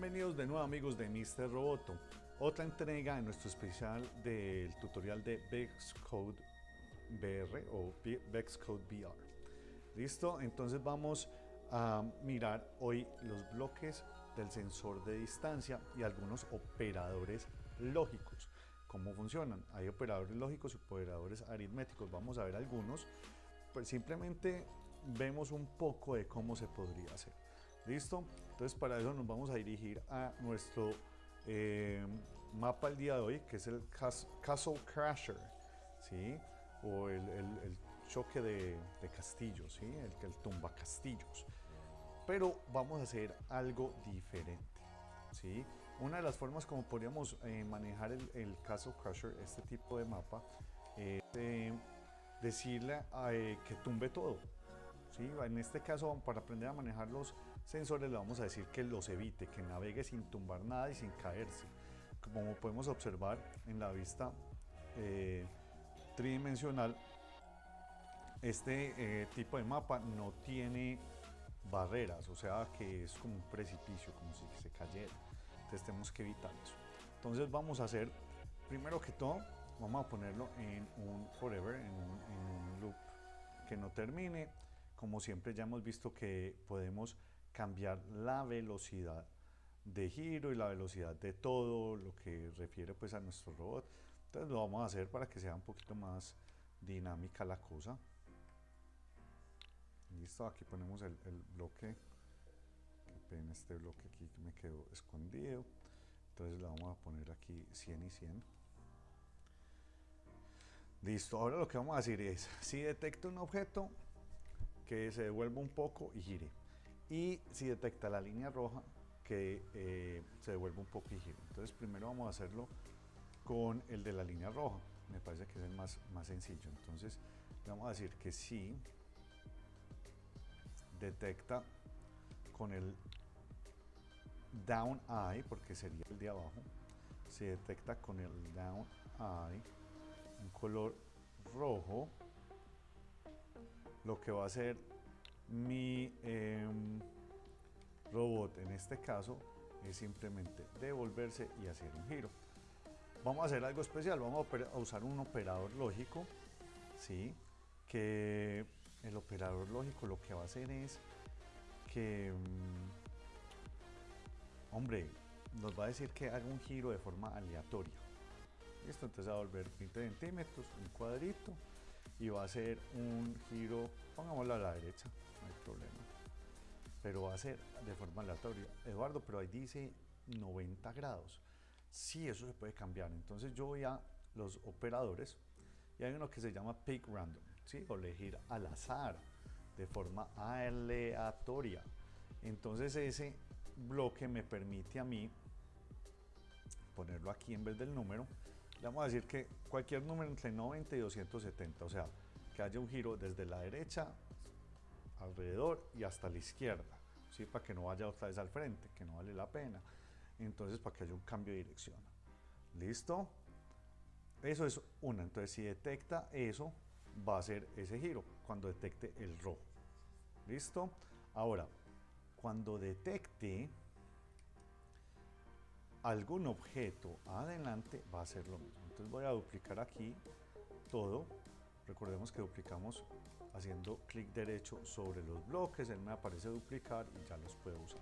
Bienvenidos de nuevo amigos de Mr. Roboto, otra entrega en nuestro especial del tutorial de Code VR o Code VR. ¿Listo? Entonces vamos a mirar hoy los bloques del sensor de distancia y algunos operadores lógicos. ¿Cómo funcionan? Hay operadores lógicos y operadores aritméticos. Vamos a ver algunos. Pues simplemente vemos un poco de cómo se podría hacer. ¿Listo? Entonces para eso nos vamos a dirigir a nuestro eh, mapa el día de hoy, que es el Castle Crasher, ¿sí? O el, choque de, castillos, ¿sí? El, el tumba castillos. Pero vamos a hacer algo diferente, ¿sí? Una de las formas como podríamos eh, manejar el, Castle Crusher, este tipo de mapa, es decirle eh, que tumbe todo, ¿sí? En este caso, para aprender a manejar los sensores, le vamos a decir que los evite, que navegue sin tumbar nada y sin caerse. Como podemos observar en la vista eh, tridimensional, este eh, tipo de mapa no tiene barreras, o sea que es como un precipicio, como si se cayera. Entonces tenemos que evitar eso. Entonces vamos a hacer, primero que todo, vamos a ponerlo en un forever, en un loop que no termine como siempre ya hemos visto que podemos cambiar la velocidad de giro y la velocidad de todo lo que refiere pues a nuestro robot. Entonces lo vamos a hacer para que sea un poquito más dinámica la cosa. Listo, aquí ponemos el, bloque, este bloque aquí me quedó escondido. Entonces le vamos a poner aquí 100 y 100. Listo, ahora lo que vamos a decir es, si detecto un objeto, que se devuelva un poco y gire. Y si detecta la línea roja, que eh, se devuelva un poco. Entonces primero vamos a hacerlo con el de la línea roja. Me parece que es el más, más sencillo. Entonces vamos a decir que si detecta con el down eye, porque sería el de abajo, se detecta con el down eye un color rojo, lo que va a hacer mi em, robot en este caso es simplemente devolverse y hacer un giro. Vamos a hacer algo especial, vamos a usar un operador lógico, ¿sí? que el operador lógico lo que va a hacer es que, em, hombre, nos va a decir que haga un giro de forma aleatoria. Listo, entonces va a volver 20 centímetros, un cuadrito, y va a ser un giro, pongámoslo a la derecha, no hay problema, pero va a ser de forma aleatoria. Eduardo, pero ahí dice 90 grados. Sí, eso se puede cambiar. Entonces yo voy a los operadores y hay uno que se llama Pick Random, ¿sí? o elegir al azar, de forma aleatoria. Entonces ese bloque me permite a mí ponerlo aquí en vez del número le vamos a decir que cualquier número entre 90 y 270, o sea, que haya un giro desde la derecha, alrededor y hasta la izquierda, ¿sí? para que no vaya otra vez al frente, que no vale la pena. Entonces, para que haya un cambio de dirección. ¿Listo? Eso es una. Entonces, si detecta eso, va a ser ese giro cuando detecte el rojo. ¿Listo? Ahora, cuando detecte algún objeto adelante va a ser lo mismo. Entonces voy a duplicar aquí todo. Recordemos que duplicamos haciendo clic derecho sobre los bloques, él me aparece duplicar y ya los puedo usar.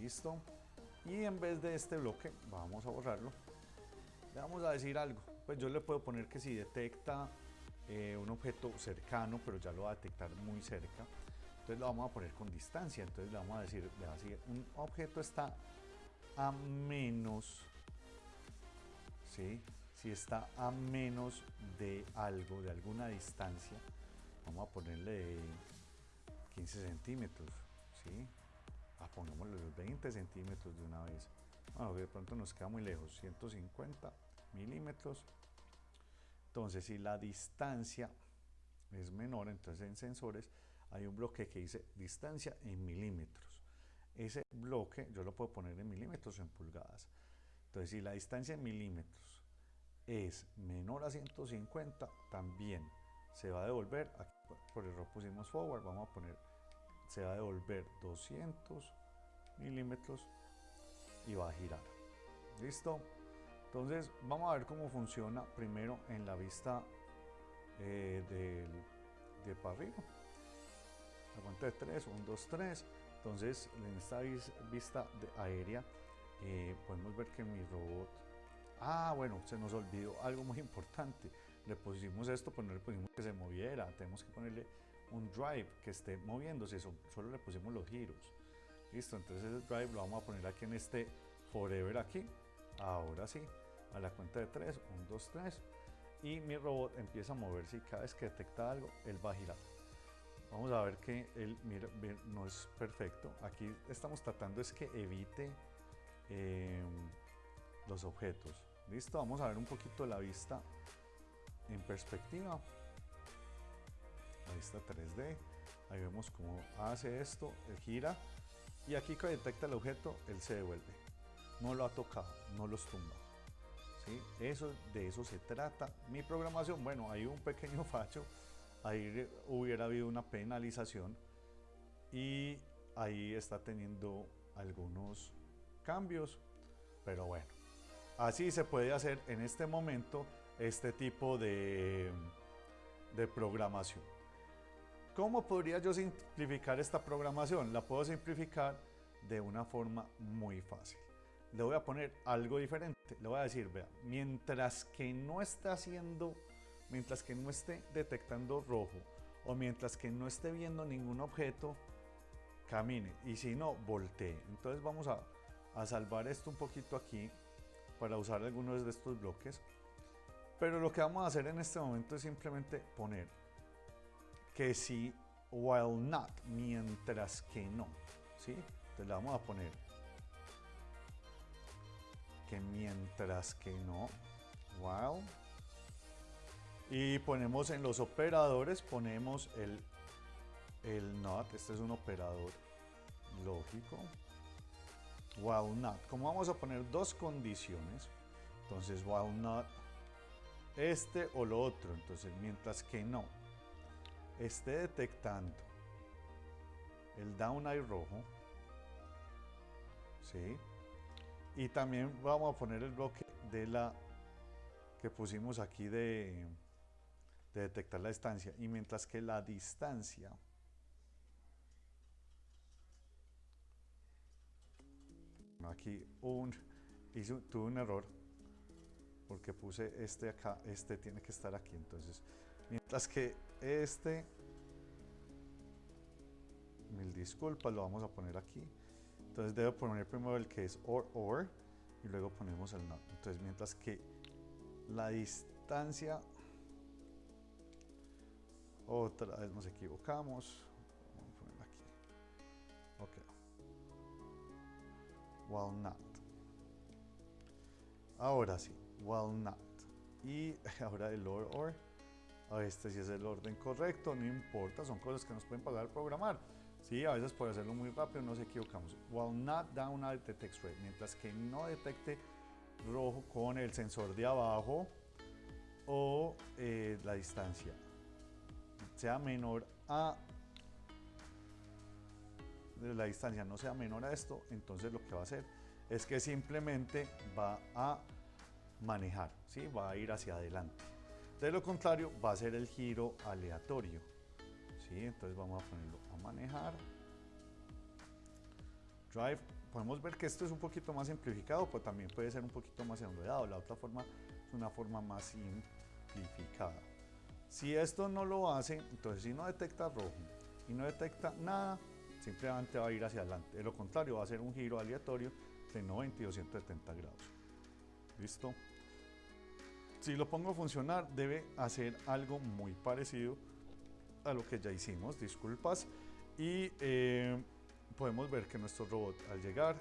Listo. Y en vez de este bloque, vamos a borrarlo. Le vamos a decir algo. Pues yo le puedo poner que si detecta eh, un objeto cercano, pero ya lo va a detectar muy cerca, entonces lo vamos a poner con distancia. Entonces le vamos a decir, así, un objeto está a menos, ¿sí? Si está a menos de algo, de alguna distancia, vamos a ponerle 15 centímetros, ¿sí? Ah, los 20 centímetros de una vez. Bueno, de pronto nos queda muy lejos, 150 milímetros. Entonces, si la distancia es menor, entonces en sensores hay un bloque que dice distancia en milímetros ese bloque yo lo puedo poner en milímetros o en pulgadas. Entonces, si la distancia en milímetros es menor a 150, también se va a devolver, aquí por error pusimos forward, vamos a poner, se va a devolver 200 milímetros y va a girar. ¿Listo? Entonces vamos a ver cómo funciona primero en la vista eh, de para arriba. La cuenta de 3, 1, 2, 3. Entonces en esta vista aérea eh, podemos ver que mi robot... Ah, bueno, se nos olvidó algo muy importante. Le pusimos esto, pero no le pusimos que se moviera. Tenemos que ponerle un drive que esté moviéndose. Solo le pusimos los giros. Listo, entonces el drive lo vamos a poner aquí en este forever aquí. Ahora sí, a la cuenta de 3, 1, 2, 3. Y mi robot empieza a moverse y cada vez que detecta algo, él va a girar. Vamos a ver que él mira, no es perfecto. Aquí estamos tratando es que evite em, los objetos. Listo, vamos a ver un poquito la vista en perspectiva. La vista 3D. Ahí vemos cómo hace esto, él gira y aquí que detecta el objeto, él se devuelve. No lo ha tocado, no los tumba. ¿Sí? Eso, de eso se trata. Mi programación, bueno, hay un pequeño facho. Ahí hubiera habido una penalización y ahí está teniendo algunos cambios. Pero bueno, así se puede hacer en este momento este tipo de, de programación. ¿Cómo podría yo simplificar esta programación? La puedo simplificar de una forma muy fácil. Le voy a poner algo diferente. Le voy a decir, vea, mientras que no esté haciendo, mientras que no esté detectando rojo o mientras que no esté viendo ningún objeto, camine. Y si no, voltee. Entonces vamos a, a salvar esto un poquito aquí para usar algunos de estos bloques. Pero lo que vamos a hacer en este momento es simplemente poner que si while not, mientras que no, ¿sí? Entonces le vamos a poner que mientras que no, while, y ponemos en los operadores, ponemos el, el not, este es un operador lógico, while not, como vamos a poner dos condiciones, entonces while not, este o lo otro, entonces mientras que no, esté detectando el down eye rojo, ¿sí? Y también vamos a poner el bloque de la que pusimos aquí de, de detectar la distancia. Y mientras que la distancia aquí un, hizo, tuve un error porque puse este acá, este tiene que estar aquí. Entonces, mientras que este, mil disculpas, lo vamos a poner aquí. Entonces debo poner primero el que es or or y luego ponemos el not. Entonces mientras que la distancia, otra vez nos equivocamos. Ok. While not. Ahora sí, while not. Y ahora el or or a este si es el orden correcto, no importa, son cosas que nos pueden pasar al programar. Sí, a veces por hacerlo muy rápido nos equivocamos. Not down at the text rate, mientras que no detecte rojo con el sensor de abajo o eh, la distancia sea menor a la distancia no sea menor a esto, entonces lo que va a hacer es que simplemente va a manejar, ¿sí? va a ir hacia adelante. De lo contrario, va a ser el giro aleatorio. ¿sí? Entonces vamos a ponerlo a manejar. Drive. Podemos ver que esto es un poquito más simplificado, pero también puede ser un poquito más enredado. La otra forma es una forma más simplificada. Si esto no lo hace, entonces si no detecta rojo y no detecta nada, simplemente va a ir hacia adelante. De lo contrario, va a ser un giro aleatorio de 90 y 270 grados. ¿Listo? Si lo pongo a funcionar, debe hacer algo muy parecido a lo que ya hicimos, disculpas. Y eh, podemos ver que nuestro robot al llegar,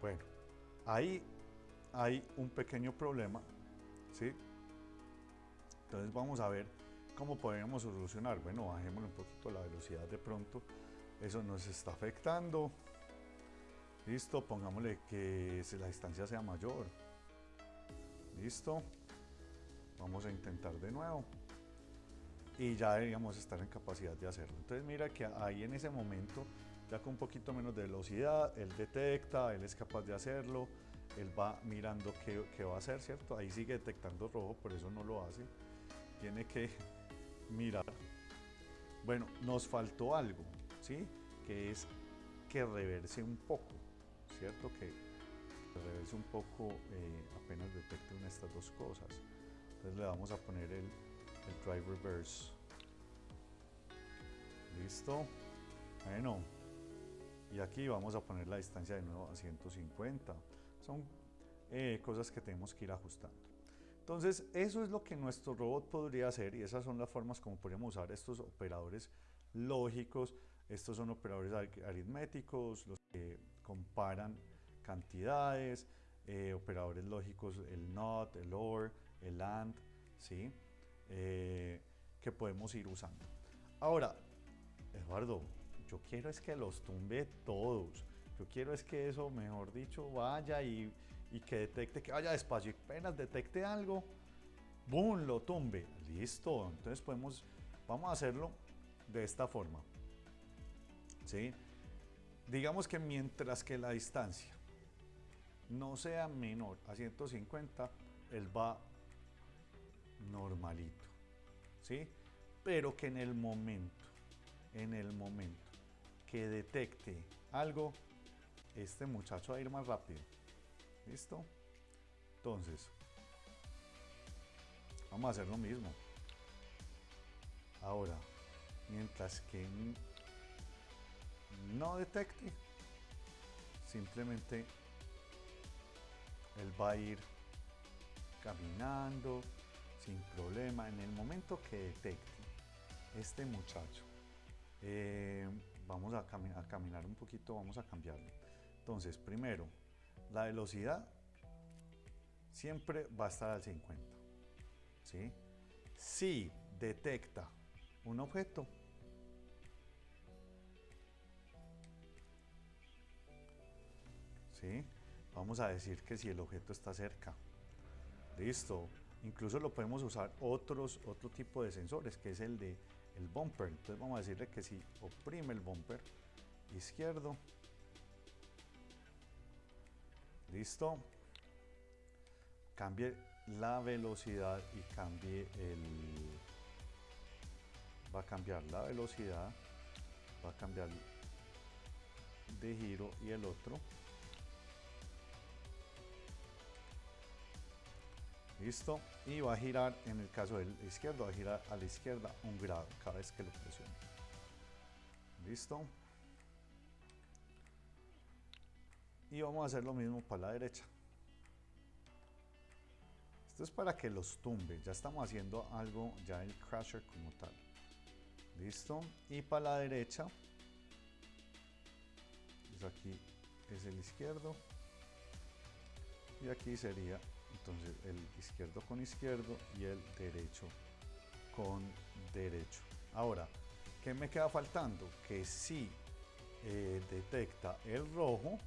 bueno, ahí hay un pequeño problema, ¿sí? Entonces vamos a ver cómo podemos solucionar. Bueno, bajémosle un poquito la velocidad de pronto. Eso nos está afectando. Listo, pongámosle que la distancia sea mayor. Listo. Vamos a intentar de nuevo. Y ya deberíamos estar en capacidad de hacerlo. Entonces mira que ahí en ese momento ya con un poquito menos de velocidad, él detecta, él es capaz de hacerlo, él va mirando qué, qué va a hacer, ¿cierto? Ahí sigue detectando rojo, por eso no lo hace. Tiene que mirar. Bueno, nos faltó algo, ¿sí? Que es que reverse un poco, ¿cierto? Que reverse un poco eh, apenas detecte una de estas dos cosas. Entonces le vamos a poner el, el drive reverse. Listo. Bueno. Y aquí vamos a poner la distancia de nuevo a 150. Son eh, cosas que tenemos que ir ajustando. Entonces, eso es lo que nuestro robot podría hacer y esas son las formas como podríamos usar estos operadores lógicos. Estos son operadores aritméticos, los que comparan cantidades, eh, operadores lógicos, el NOT, el OR, el AND, ¿sí? Eh, que podemos ir usando. Ahora, Eduardo, yo quiero es que los tumbe todos. Yo quiero es que eso, mejor dicho, vaya y, y que detecte, que vaya despacio y apenas detecte algo, ¡boom! lo tumbe. Listo, entonces podemos, vamos a hacerlo de esta forma. ¿Sí? Digamos que mientras que la distancia no sea menor a 150, él va normalito, ¿sí? Pero que en el momento, en el momento que detecte algo, este muchacho va a ir más rápido. ¿Listo? Entonces, vamos a hacer lo mismo. Ahora, mientras que no detecte, simplemente él va a ir caminando sin problema. En el momento que detecte este muchacho, eh, vamos a, caminar un poquito, vamos a cambiarlo. Entonces, primero, la velocidad siempre va a estar al 50. ¿sí? Si detecta un objeto, ¿sí? vamos a decir que si el objeto está cerca. Listo. Incluso lo podemos usar otros, otro tipo de sensores, que es el de el bumper. Entonces vamos a decirle que si oprime el bumper izquierdo, listo, cambie la velocidad y cambie el... Va a cambiar la velocidad, va a cambiar de giro y el otro Listo. Y va a girar, en el caso del izquierdo, va a girar a la izquierda un grado cada vez que lo presione. Listo. Y vamos a hacer lo mismo para la derecha. Esto es para que los tumbe. Ya estamos haciendo algo, ya el crasher como tal. Listo. Y para la derecha, pues aquí es el izquierdo. Y aquí sería entonces el izquierdo con izquierdo y el derecho con derecho. Ahora, ¿qué me queda faltando? Que si eh, detecta el rojo,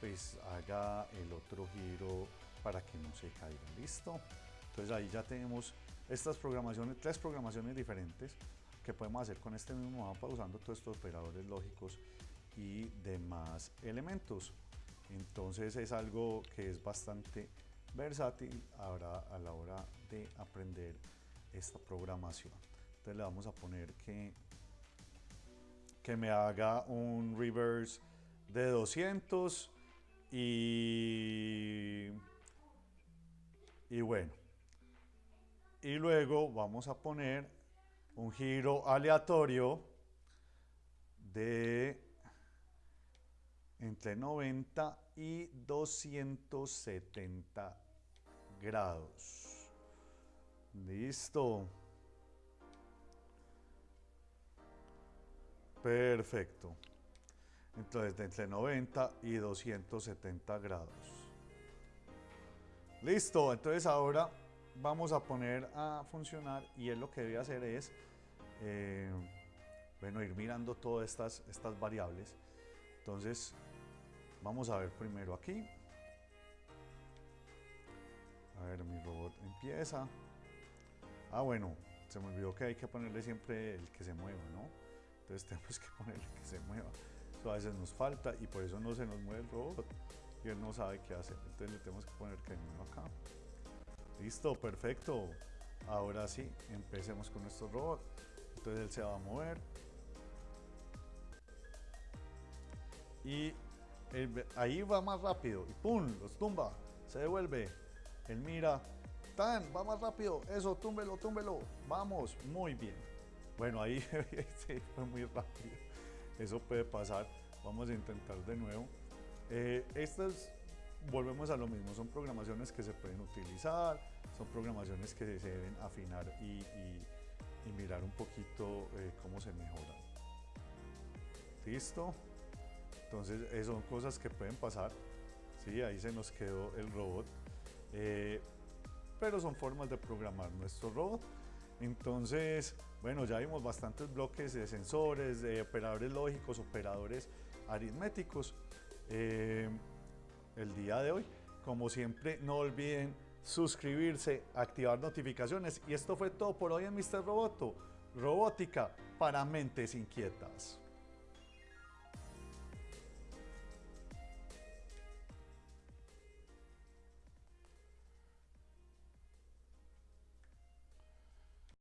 pues haga el otro giro para que no se caiga. ¿Listo? Entonces ahí ya tenemos estas programaciones, tres programaciones diferentes que podemos hacer con este mismo mapa usando todos estos operadores lógicos y demás elementos. Entonces es algo que es bastante versátil ahora a la hora de aprender esta programación. Entonces le vamos a poner que, que me haga un reverse de 200 y, y bueno. Y luego vamos a poner un giro aleatorio de entre 90 y 270 grados. Listo. Perfecto. Entonces, de entre 90 y 270 grados. Listo. Entonces, ahora vamos a poner a funcionar y él lo que debe hacer es, eh, bueno, ir mirando todas estas, estas variables. Entonces, vamos a ver primero aquí. A ver, mi robot empieza. Ah, bueno, se me olvidó que hay que ponerle siempre el que se mueva, ¿no? Entonces tenemos que ponerle que se mueva. A veces nos falta y por eso no se nos mueve el robot y él no sabe qué hacer. Entonces le tenemos que poner camino acá. Listo, perfecto. Ahora sí, empecemos con nuestro robot. Entonces él se va a mover. Y ahí va más rápido. Y ¡pum! Los tumba. Se devuelve. Él mira. ¡Tan! Va más rápido. Eso, túmbelo, túmbelo. Vamos. Muy bien. Bueno, ahí fue muy rápido. Eso puede pasar. Vamos a intentar de nuevo. Eh, estas, volvemos a lo mismo, son programaciones que se pueden utilizar, son programaciones que se deben afinar y, mirar un poquito eh, cómo se mejoran. ¿Listo? Entonces, eh, son cosas que pueden pasar. Sí, ahí se nos quedó el robot. pero son formas de programar nuestro robot. Entonces, bueno, ya vimos bastantes bloques de sensores, de operadores lógicos, operadores aritméticos eh, el día de hoy. Como siempre, no olviden suscribirse, activar notificaciones. Y esto fue todo por hoy en Mr. Roboto. Robótica para mentes inquietas.